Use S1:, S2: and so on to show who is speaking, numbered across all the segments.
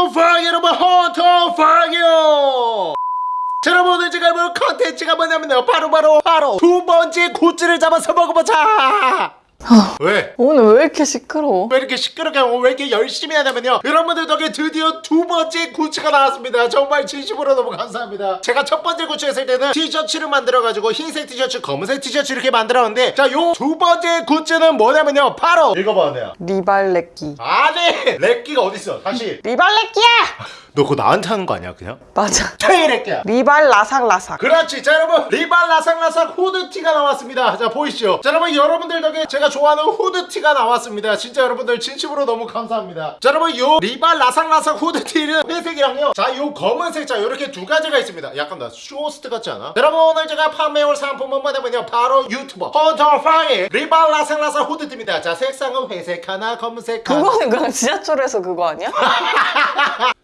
S1: 헌터퐝 여러분. 헌터퐝이요 자 여러분 오늘 제가 해볼 컨텐츠가 뭐냐면요. 바로 바로 바로 두 번째 굿즈를 잡아서 먹어보자 왜?
S2: 오늘 왜 이렇게 시끄러워?
S1: 왜 이렇게 시끄럽게 하고 왜 이렇게 열심히 하냐면요. 여러분들 덕에 드디어 두 번째 굿즈가 나왔습니다. 정말 진심으로 너무 감사합니다. 제가 첫 번째 굿즈 했을 때는 티셔츠를 만들어가지고 흰색 티셔츠 검은색 티셔츠 이렇게 만들었는데 자 요 두 번째 굿즈는 뭐냐면요. 바로 읽어봐 내야
S2: 리발레끼.
S1: 아니 렉기가 어딨어? 다시.
S2: 리발레끼야!
S1: 너 그거 나한테 하는 거 아니야 그냥?
S2: 맞아.
S1: 테이 렉기야.
S2: 리발 라삭라삭.
S1: 그렇지. 자 여러분. 리발 라삭라삭 후드티가 나왔습니다. 자 보이시죠? 자 여러분 여러분들 덕에 제가 좋아하는 후드티가 나왔습니다. 진짜 여러분들 진심으로 너무 감사합니다. 자 여러분 요 리발 라삭라삭 후드티는 회색이랑요. 자 요 검은색 자 요렇게 두 가지가 있습니다. 약간 나 쇼호스트 같지 않아? 자, 여러분 오늘 제가 판매할 상품은 뭐냐면요. 바로 유튜버 헌터퐝의 리발 라삭라삭 후드티입니다. 자 색상은 회색 하나 검은색 하나.
S2: 그거는 그냥 지하철에서 그거 아니야?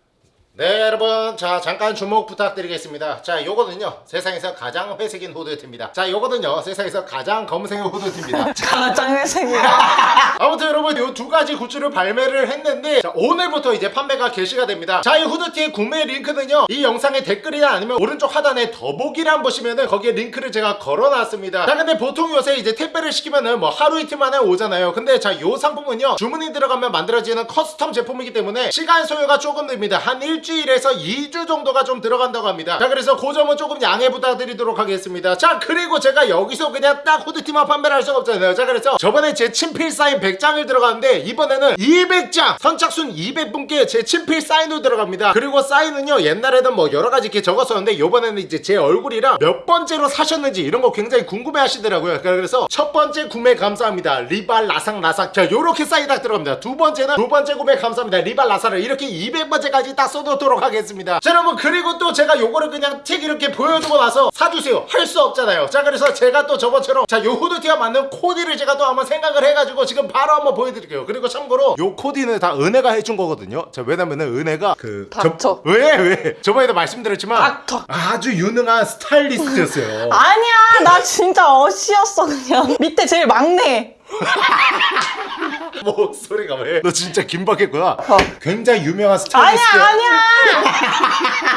S1: 네 여러분. 자 잠깐 주목 부탁드리겠습니다. 자 요거는요 세상에서 가장 회색인 후드티입니다. 자 요거는요 세상에서 가장 검은색의 후드티입니다.
S2: 가장 회색이야
S1: 아무튼 여러분 요 두 가지 굿즈를 발매를 했는데 자, 오늘부터 이제 판매가 개시가 됩니다. 자 이 후드티의 구매 링크는요 이 영상의 댓글이나 아니면 오른쪽 하단에 더보기란 보시면은 거기에 링크를 제가 걸어놨습니다. 자 근데 보통 요새 이제 택배를 시키면은 뭐 하루 이틀 만에 오잖아요. 근데 자 요 상품은요 주문이 들어가면 만들어지는 커스텀 제품이기 때문에 시간 소요가 조금 됩니다. 한 일주일 에서 2주 정도가 좀 들어간다고 합니다. 자 그래서 그 점은 조금 양해 부탁드리도록 하겠습니다. 자 그리고 제가 여기서 그냥 딱 후드티만 판매를 할 수가 없잖아요. 자 그래서 저번에 제 친필 사인 100장을 들어갔는데 이번에는 200장 선착순 200분께 제 친필 사인도 들어갑니다. 그리고 사인은요 옛날에는 뭐 여러가지 이렇게 적었었는데 이번에는 이제 제 얼굴이랑 몇 번째로 사셨는지 이런 거 굉장히 궁금해 하시더라고요. 그래서 첫 번째 구매 감사합니다. 리발 라삭 라삭. 자 요렇게 사인 딱 들어갑니다. 두 번째는 두 번째 구매 감사합니다. 리발 라삭을 이렇게 200번째까지 딱 써 놓도록 하겠습니다. 자 여러분 그리고 또 제가 요거를 그냥 책 이렇게 보여주고 나서 사주세요. 할 수 없잖아요. 자 그래서 제가 또 저번처럼 자요 후드티가 맞는 코디를 제가 또 한번 생각을 해가지고 지금 바로 한번 보여드릴게요. 그리고 참고로 요 코디는 다 은혜가 해준 거거든요. 자 왜냐면은 은혜가 그
S2: 닥쳐.
S1: 왜 왜? 저번에도 말씀드렸지만
S2: 닥쳐.
S1: 아주 유능한 스타일리스트였어요.
S2: 아니야. 나 진짜 어시였어 그냥. 밑에 제일 막내
S1: 뭐 소리가 왜? 너 진짜 긴박했구나.
S2: 어.
S1: 굉장히 유명한
S2: 아니야
S1: 스타일리스트.
S2: 아니야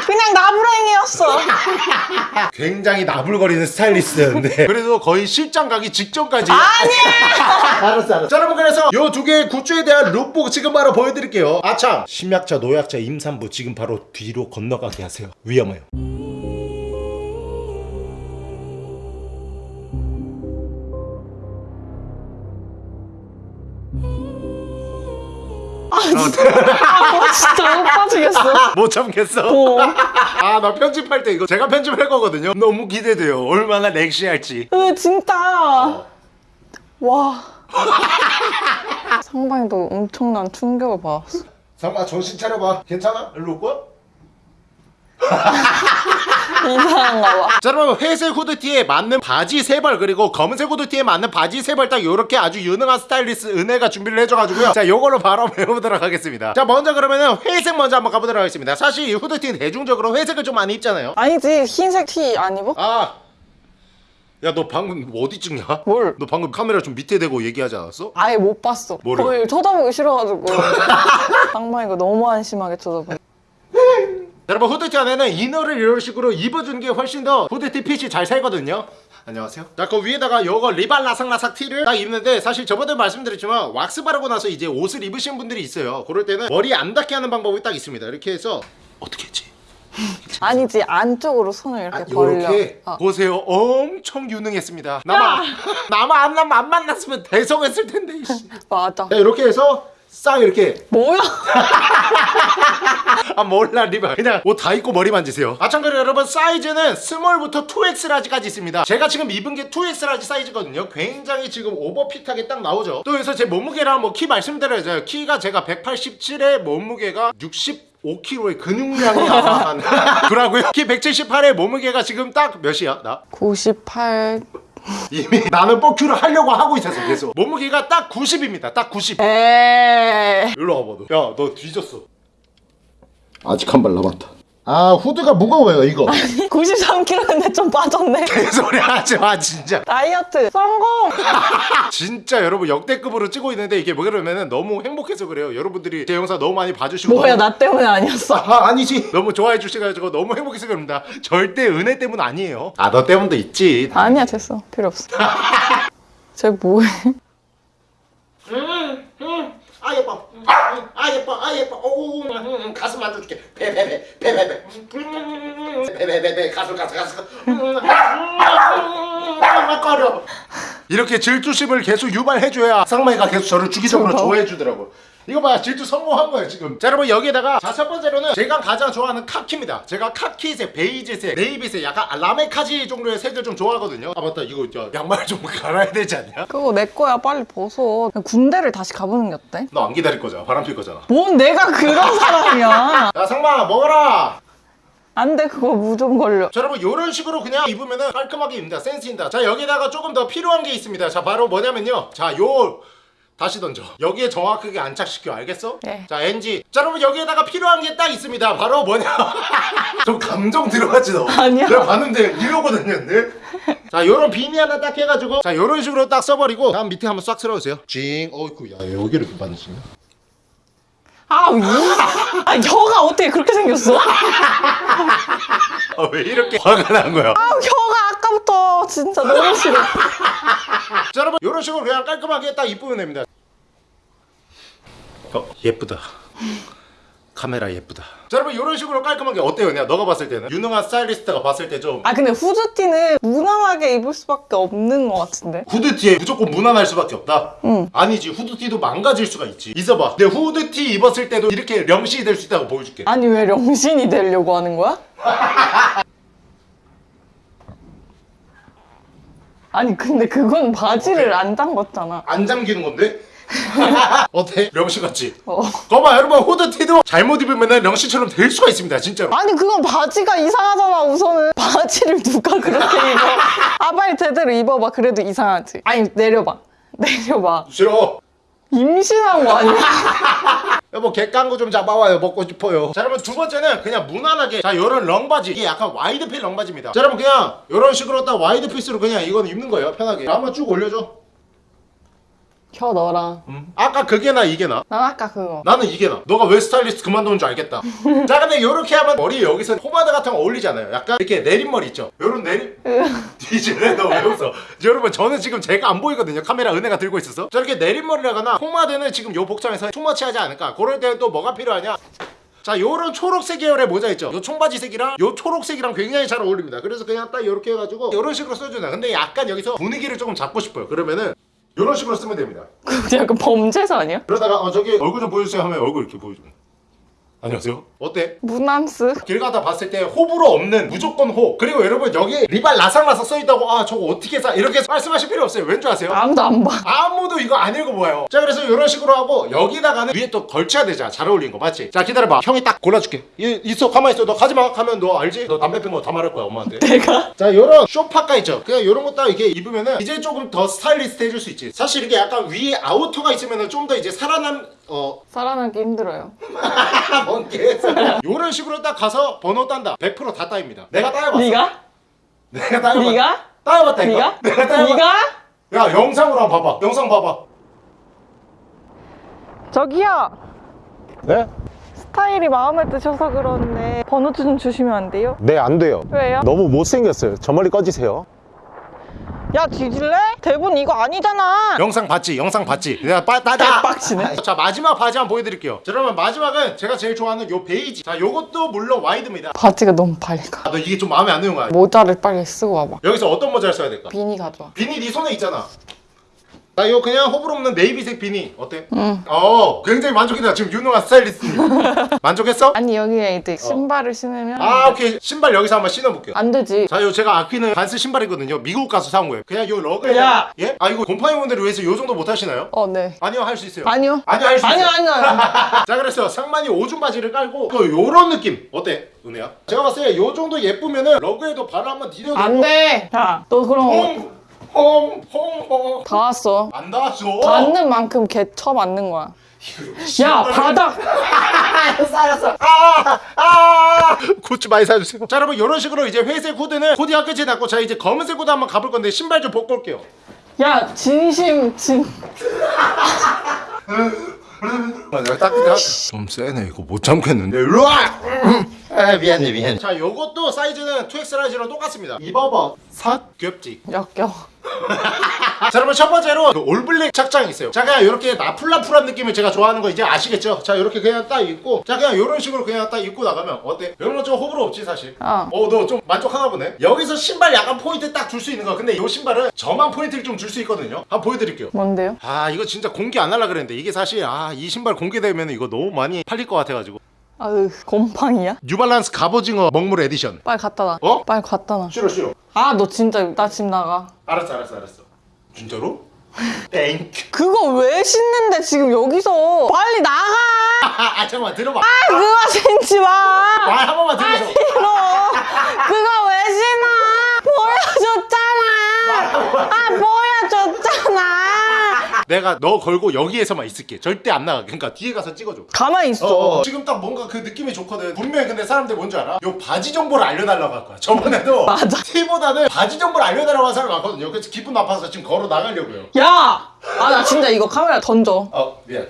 S2: 그냥 나부랭이었어.
S1: 굉장히 나불거리는 스타일리스트였는데. 그래도 거의 실장 가기 직전까지.
S2: 아니야.
S1: 알았어 알았어. 자 여러분 그래서 요 두 개의 굿즈에 대한 룩북 지금 바로 보여드릴게요. 아참. 심약자 노약자 임산부 지금 바로 뒤로 건너가게 하세요. 위험해요
S2: 아 진짜 못 빠지겠어?
S1: 못 참겠어?
S2: 어.
S1: 아 나 편집할 때 이거 제가 편집할 거거든요. 너무 기대돼요. 얼마나 렉시할지.
S2: 근데 진짜? 와. 상방에도 엄청난 충격을 받았어.
S1: 상마 정신 차려봐. 괜찮아? 일로 올 거야?
S2: 이상한가 봐
S1: 자 여러분 회색 후드티에 맞는 바지 세 벌 그리고 검은색 후드티에 맞는 바지 세 벌딱 요렇게 아주 유능한 스타일리스트 은혜가 준비를 해줘가지고요 자 요걸로 바로 배워보도록 하겠습니다 자 먼저 그러면은 회색 먼저 한번 가보도록 하겠습니다 사실 이 후드티는 대중적으로 회색을 좀 많이 입잖아요
S2: 아니지 흰색 티 안 입어?
S1: 아 야 너 방금 어디 찍냐?
S2: 뭘?
S1: 너 방금 카메라 좀 밑에 대고 얘기하지 않았어?
S2: 아예 못 봤어
S1: 뭐를?
S2: 거의 쳐다보기 싫어가지고 상방이가 너무 한심하게 쳐다보네
S1: 여러분 후드티 안에는 이너를 이런 식으로 입어주는 게 훨씬 더 후드티 핏이 잘 살거든요. 안녕하세요. 자그 위에다가 요거 리발 라삭라삭 티를 딱 입는데 사실 저번에 말씀드렸지만 왁스 바르고 나서 이제 옷을 입으신 분들이 있어요. 그럴 때는 머리 안 닿게 하는 방법이 딱 있습니다. 이렇게 해서 어떻게 했지?
S2: 아니지 안쪽으로 손을 이렇게
S1: 아,
S2: 벌려.
S1: 요렇게?
S2: 어.
S1: 보세요. 엄청 유능했습니다. 나만 나만 안, 남- 안 만났으면 대성했을 텐데.
S2: 맞아.
S1: 자 이렇게 해서 싹 이렇게.
S2: 뭐야?
S1: 아 몰라 리바. 그냥 옷 다 입고 머리 만지세요. 아 참고로 여러분 사이즈는 스몰부터 2X 라지까지 있습니다. 제가 지금 입은 게 2X large 사이즈거든요. 굉장히 지금 오버핏하게 딱 나오죠? 또 여기서 제 몸무게랑 뭐 키 말씀드려야죠. 키가 제가 187에 몸무게가 60 5kg의 근육량이 아마 한 그러고요. 키 178에 몸무게가 지금 딱 몇이야? 나?
S2: 98
S1: 이미 나는 뻑큐를 하려고 하고 있었어 계속. 몸무게가 딱 90입니다 딱 90
S2: 에이
S1: 일로 와봐 너 야너 뒤졌어. 아직 한 발 남았다 아 후드가 무거워요 이거
S2: 93kg인데 좀 빠졌네.
S1: 개소리 하지 마 진짜
S2: 다이어트 성공!
S1: 진짜 여러분 역대급으로 찍고 있는데 이게 뭐 그러면은 너무 행복해서 그래요 여러분들이 제 영상 너무 많이 봐주시고
S2: 뭐야
S1: 너무-
S2: 나 때문에 아니었어.
S1: 아 아니지 너무 좋아해 주셔가지고 너무 행복해서 그럽니다 절대 은혜 때문 아니에요 아 너 때문도 있지
S2: 아니야 됐어 필요 없어. 쟤 뭐해?
S1: 아 예뻐 아 예뻐 아 예뻐 오 가슴 만져줄게. 배 배 배 배 배배. 배배배배 가슴 가슴 가슴. 꺼려. 이렇게 질투심을 계속 유발해줘야 쌍마이가 계속 저를 주기적으로? 좋아해주더라고 이거 봐 질투 성공한 거예요 지금. 자 여러분 여기에다가 자 첫 번째로는 제가 가장 좋아하는 카키입니다. 제가 카키색 베이지색 네이비색 약간 라메카지 정도의 색을 좀 좋아하거든요. 아 맞다. 이거 저 양말 좀 갈아야 되지 않냐?
S2: 그거 내 거야. 빨리 벗어. 군대를 다시 가보는 게 어때?
S1: 너 안 기다릴 거잖아. 바람 필 거잖아.
S2: 뭔 내가 그런 사람이야.
S1: 야 상마 먹어라!
S2: 안 돼. 그거 무좀 걸려.
S1: 자 여러분 이런 식으로 그냥 입으면은 깔끔하게 입니다. 센스입니다. 자 여기다가 조금 더 필요한 게 있습니다. 자 바로 뭐냐면요. 자요 다시 던져. 여기에 정확하게 안착시켜. 알겠어?
S2: 네.
S1: 자 NG 자 여러분 여기에다가 필요한 게 딱 있습니다. 바로 뭐냐? 좀 감정 들어가지 너.
S2: 아니야.
S1: 내가 봤는데 이러거든요 늘. 자 요런 비니 하나 딱 해가지고. 자 요런 식으로 딱 써버리고. 다음 밑에 한번 싹 쓸어주세요. 징. 어이구 야 여기를 이렇게 받으시네.
S2: 아, 이, 아 혀가 어떻게 그렇게 생겼어?
S1: 아, 왜 이렇게 화가 난 거야?
S2: 아 혀가 아까부터 진짜 너무 싫어.
S1: 자 여러분 이런 식으로 그냥 깔끔하게 딱 입으면 됩니다 어 예쁘다 카메라 예쁘다 자 여러분 이런 식으로 깔끔하게 어때요 그냥 너가 봤을 때는 유능한 스타일리스트가 봤을 때 좀
S2: 아 근데 후드티는 무난하게 입을 수밖에 없는 것 같은데.
S1: 후드티에 무조건 무난할 수밖에 없다?
S2: 응.
S1: 아니지 후드티도 망가질 수가 있지 있어봐 내 후드티 입었을 때도 이렇게 명시이 될 수 있다고 보여줄게
S2: 아니 왜 영신이 되려고 하는 거야? 아니 근데 그건 바지를 안 잠궜잖아.
S1: 안 잠기는 건데? 어때? 명시 같지?
S2: 어.
S1: 거봐 여러분 후드티도 잘못 입으면 명시처럼 될 수가 있습니다 진짜로.
S2: 아니 그건 바지가 이상하잖아 우선은. 바지를 누가 그렇게 입어? 아 빨리 제대로 입어봐. 그래도 이상하지. 아니 내려봐. 내려봐.
S1: 싫어.
S2: 임신한 거 아니야?
S1: 여보 객강구 좀 잡아와요. 먹고 싶어요. 자 여러분 두 번째는 그냥 무난하게. 자 요런 렁바지. 이게 약간 와이드핏 렁바지입니다. 자 여러분 그냥 요런 식으로 딱 와이드핏으로 그냥 이건 입는 거예요. 편하게. 자, 한번 쭉 올려줘
S2: 혀 넣어라.
S1: 음. 아까 그게 나 이게 나?
S2: 난 아까 그거.
S1: 나는 이게 나. 너가 왜 스타일리스트 그만두는 줄 알겠다. 자 근데 요렇게 하면 머리 여기서 포마드 같은 거 어울리지 않아요. 약간 이렇게 내린머리 있죠? 요런 내린 뒤질래 너왜 웃어? 여러분 저는 지금 제가 안 보이거든요. 카메라 은혜가 들고 있어서. 저렇게 내린머리라거나 포마드는 지금 요 복장에서 too much 하지 않을까. 그럴 때는 또 뭐가 필요하냐? 자 요런 초록색 계열의 모자 있죠? 요 청바지색이랑 요 초록색이랑 굉장히 잘 어울립니다. 그래서 그냥 딱 요렇게 해가지고 요런 식으로 써주나. 근데 약간 여기서 분위기를 조금 잡고 싶어요. 그러면은 요런 식으로 쓰면 됩니다
S2: 약간 범죄자 아니야?
S1: 그러다가 어 저기 얼굴 좀 보여주세요 하면 얼굴 이렇게 보여주면 안녕하세요. 어때?
S2: 무난스.
S1: 길 가다 봤을 때 호불호 없는 무조건 호. 그리고 여러분 여기 리발 라삭라삭 써있다고 아 저거 어떻게 사 이렇게 말씀하실 필요 없어요. 왠 줄 아세요?
S2: 아무도 안봐.
S1: 아무도 이거 안 읽어보아요. 자 그래서 이런 식으로 하고 여기다가는 위에 또 걸쳐야 되잖아. 잘 어울리는 거. 맞지? 자 기다려봐. 형이 딱 골라줄게. 이, 있어 가만히 있어. 너 가지마. 가면 너 알지? 너 담배 핀거다 말할 거야 엄마한테.
S2: 내가?
S1: 자 요런 쇼파카 있죠. 그냥 요런 거 딱 이렇게 입으면은 이제 조금 더 스타일리스트 해줄 수 있지. 사실 이게 약간 위에 아우터가 있으면은 좀 더 이제 살아남 어
S2: 살아남기 힘들어요
S1: 뭔 개소리야 요런 식으로 딱 가서 번호 딴다 100%다 따입니다 내가 따여봤어
S2: 네가?
S1: 내가 따여봤
S2: 네가?
S1: 따여봤다니까
S2: 네가?
S1: 내가 따여봤
S2: 네가?
S1: 야 영상으로 한번 봐봐 영상 봐봐
S2: 저기요
S3: 네?
S2: 스타일이 마음에 드셔서 그런데 번호 좀 주시면 안 돼요?
S3: 네, 안 돼요.
S2: 왜요?
S3: 너무 못생겼어요. 저 멀리 꺼지세요.
S2: 야 뒤질래? 대본 이거 아니잖아.
S1: 영상 봤지 영상 봤지. 내가 빠 따자
S2: 빡치네.
S1: 자 마지막 바지 한번 보여드릴게요. 자 그러면 마지막은 제가 제일 좋아하는 요 베이지. 자 요것도 물론 와이드입니다.
S2: 바지가 너무 밝아.
S1: 아, 너 이게 좀 마음에 안 드는 거야?
S2: 모자를 빨리 쓰고 와봐.
S1: 여기서 어떤 모자를 써야 될까?
S2: 비니 가져와.
S1: 비니 네 손에 있잖아 나 이거 그냥 호불호 없는 네이비색 비니 어때?
S2: 응.
S1: 어 굉장히 만족이다 지금 유능한 스타일리스트님 만족했어?
S2: 아니 여기에 이제 신발을 신으면
S1: 아 오케이 신발 여기서 한번 신어볼게요
S2: 안 되지
S1: 자, 요 제가 아끼는 반스 신발이거든요. 미국 가서 사온 거예요. 그냥 요 러그에
S2: 야!
S1: 예? 아 이거 곰팡이분들을 위해서 요 정도 못 하시나요?
S2: 어네
S1: 아니요, 할 수 있어요.
S2: 아니요
S1: 아니요, 할수
S2: 아니요
S1: 있어요.
S2: 아니요
S1: 자, 그래서 상만이 오줌 바지를 깔고 또 요런 느낌 어때? 은혜야? 제가 봤을 때 요 정도 예쁘면은 러그에도 발을 한번 디뎌도
S2: 안돼 야너 그럼
S1: 홈!
S2: 다 왔어.
S1: 안 닿았어.
S2: 닿는 만큼 개쳐 맞는 거야. 야 바닥
S1: 알았어. 아! 아! 굿즈 많이 사주세요. 자 여러분 이런 식으로 이제 회색 후드는 코디가 끝이 났고 자 이제 검은색 후드 한번 가볼 건데 신발 좀 벗고 올게요.
S2: 야 진심 진.
S1: 내가 따뜻해 좀 세네. 이거 못 참겠는데. 일로와
S3: 아 미안해 미안해.
S1: 자 요것도 사이즈는 2X 라지랑 똑같습니다. 입어봐. 삿 귀엽지?
S2: 역겨.
S1: 자 여러분 첫 번째로 그 all black 착장이 있어요. 자 그냥 이렇게 나풀나풀한 느낌을 제가 좋아하는 거 이제 아시겠죠? 자 이렇게 그냥 딱 입고 자 그냥 이런 식으로 그냥 딱 입고 나가면 어때? 이런 건좀 호불호 없지 사실?
S2: 어.
S1: 어너 좀 만족하나 보네? 여기서 신발 약간 포인트 딱 줄 수 있는 거. 근데 이 신발은 저만 포인트를 좀 줄 수 있거든요. 한번 보여드릴게요.
S2: 뭔데요?
S1: 아 이거 진짜 공개 안 하려 그랬는데 이게 사실 아 이 신발 공개되면 이거 너무 많이 팔릴 것 같아가지고
S2: 아으 곰팡이야?
S1: 뉴발란스 갑오징어 먹물 에디션.
S2: 빨리 갖다 놔.
S1: 어?
S2: 빨리 갖다 놔.
S1: 싫어 싫어.
S2: 아 너 진짜 나 집 나가.
S1: 알았어 알았어 알았어. 진짜로? thank you
S2: 그거 왜 신는데 지금 여기서? 빨리 나가!
S1: 아, 아 잠깐만 들어봐.
S2: 그거 신지 마!
S1: 아, 한 번만 들려줘
S2: 싫어 그거 왜 신어 보여줬잖아 아 보여줬잖아
S1: 내가 너 걸고 여기에서만 있을게. 절대 안 나가. 그러니까 뒤에 가서 찍어줘.
S2: 가만히 있어.
S1: 어, 지금 딱 뭔가 그 느낌이 좋거든. 분명히 근데 사람들 뭔지 알아? 요 바지 정보를 알려달라고 할 거야. 저번에도
S2: 맞아.
S1: 티보다는 바지 정보를 알려달라고 한 사람이 많거든요. 그래서 기분 나빠서 지금 걸어 나가려고요.
S2: 야! 아 나 진짜 이거 카메라 던져.
S1: 어 미안.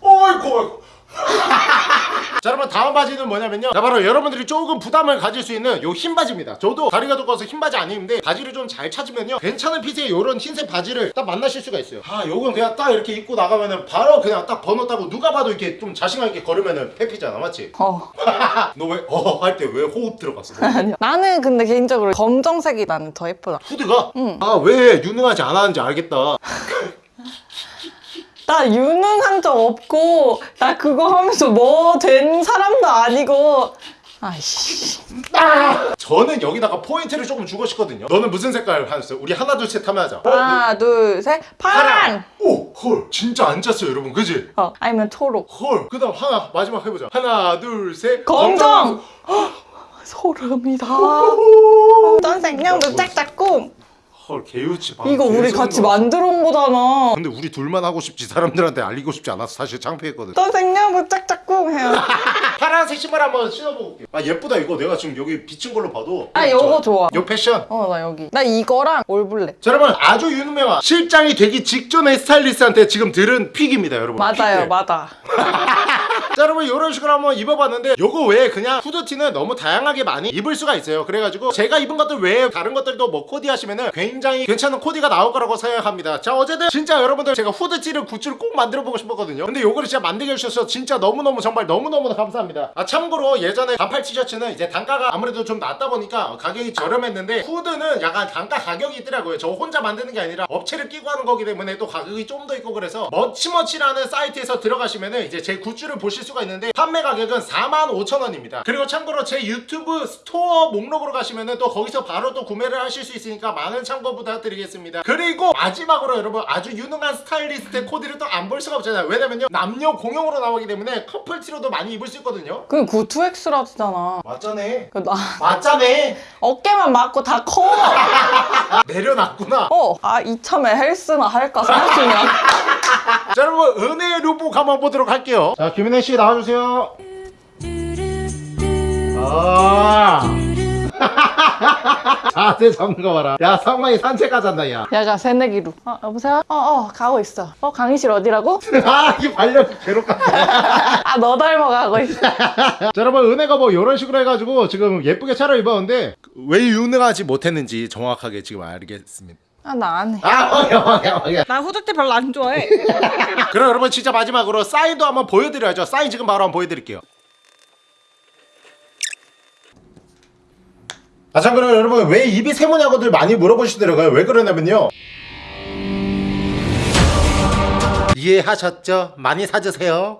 S1: 어이구 어이구 자 여러분 다음 바지는 뭐냐면요 자 바로 여러분들이 조금 부담을 가질 수 있는 요 흰 바지입니다 저도 다리가 두꺼워서 흰 바지 안 입는데 바지를 좀 잘 찾으면요 괜찮은 핏의 요런 흰색 바지를 딱 만나실 수가 있어요 아 요건 그냥 딱 이렇게 입고 나가면은 바로 그냥 딱 번호 따고 누가 봐도 이렇게 좀 자신감 있게 걸으면은 페피잖아 맞지?
S2: 어
S1: 너 왜어할 때 왜 호흡 들어갔어? 너?
S2: 아니야 나는 근데 개인적으로 검정색이 나는 더 예쁘다
S1: 후드가?
S2: 응.
S1: 아왜 유능하지 않았는지 알겠다
S2: 나 유능한 적 없고 나 그거 하면서 뭐 된 사람도 아니고. 아이씨.
S1: 저는 여기다가 포인트를 조금 주고 싶거든요. 너는 무슨 색깔 하셨어요? 우리 하나 둘 셋 하면 하자. 어?
S2: 하나 둘셋. 파란.
S1: 오! 헐. 진짜 안 짰어요 여러분. 그지?
S2: 어 아니면 초록.
S1: 헐. 그 다음 하나 마지막 해보자. 하나 둘셋.
S2: 검정. 소름이다. 떤생냥도 짝짝꿍
S1: 헐 개유치 봐
S2: 이거 우리 같이. 만들어 온 거잖아.
S1: 근데 우리 둘만 하고 싶지 사람들한테 알리고 싶지 않아서 사실 창피했거든.
S2: 떤생냥도 짝짝꿍 해요.
S1: 파란색 신발 한번 신어보고 올게요 아 예쁘다 이거. 내가 지금 여기 비친 걸로 봐도.
S2: 아 요거 좋아
S1: 요. 패션.
S2: 어 나 여기. 나 이거랑 all black.
S1: 자 여러분 아주 유명한 실장이 되기 직전의 스타일리스트한테 지금 들은 pick입니다 여러분.
S2: 맞아요
S1: pick들.
S2: 맞아
S1: 자 여러분 이런 식으로 한번 입어봤는데 요거 외에 그냥 후드티는 너무 다양하게 많이 입을 수가 있어요. 그래가지고 제가 입은 것들 외에 다른 것들도 뭐 코디 하시면은 굉장히 괜찮은 코디가 나올 거라고 생각합니다. 자 어쨌든 진짜 여러분들 제가 후드티를 굿즈를 꼭 만들어 보고 싶었거든요. 근데 요거를 진짜 만들게 해주셔서 진짜 너무너무 정말 너무너무 감사합니다. 아 참고로 예전에 반팔 티셔츠는 이제 단가가 아무래도 좀 낮다 보니까 가격이 저렴했는데 후드는 약간 단가 가격이 있더라고요. 저 혼자 만드는 게 아니라 업체를 끼고 하는 거기 때문에 또 가격이 좀 더 있고 그래서 머치머치라는 사이트에서 들어가시면은 이제 제 굿즈를 보실 수가 있는데 판매 가격은 45,000원입니다. 그리고 참고로 제 유튜브 store 목록으로 가시면은 또 거기서 바로 또 구매를 하실 수 있으니까 많은 참고 부탁드리겠습니다. 그리고 마지막으로 여러분 아주 유능한 스타일리스트의 코디를 또 안 볼 수가 없잖아요. 왜냐면요 남녀 공용으로 나오기 때문에 커플티로도 많이 입을 수 있거든요.
S2: 그게 9-2X라잖아.
S1: 맞자네
S2: 그 나
S1: 맞자네
S2: 어깨만 맞고 다 커.
S1: 내려놨구나.
S2: 어, 아 이참에 헬스나 할까 생각 중이야.
S1: 자 여러분 은혜의 루복 한번 보도록 할게요 자 김은혜 씨 나와주세요 아 자세 잡는 거 봐라 야 상만이 산책 가잔다 야
S2: 야가 새내기로. 어, 여보세요? 어, 어, 가고 있어. 어, 강의실 어디라고?
S1: 아, 이 반려 괴롭다.
S2: 아, 너 닮아 가고 있어.
S1: 자, 여러분, 은혜가 뭐, 이런 식으로 해가지고, 지금 예쁘게 차려 입었는데, 왜 유능하지 못했는지 정확하게 지금 알겠습니다.
S2: 아, 나 안 해.
S1: 아, 오케이, 오케이, 오케이.
S2: 나 후드티 별로 안 좋아해.
S1: 그럼 여러분, 진짜 마지막으로 사인도 한번 보여드려야죠. 사인 지금 바로 한번 보여드릴게요. 아, 참고로 여러분, 왜 입이 세모냐고들 많이 물어보시더라고요. 왜 그러냐면요. 이해하셨죠? 많이 사주세요.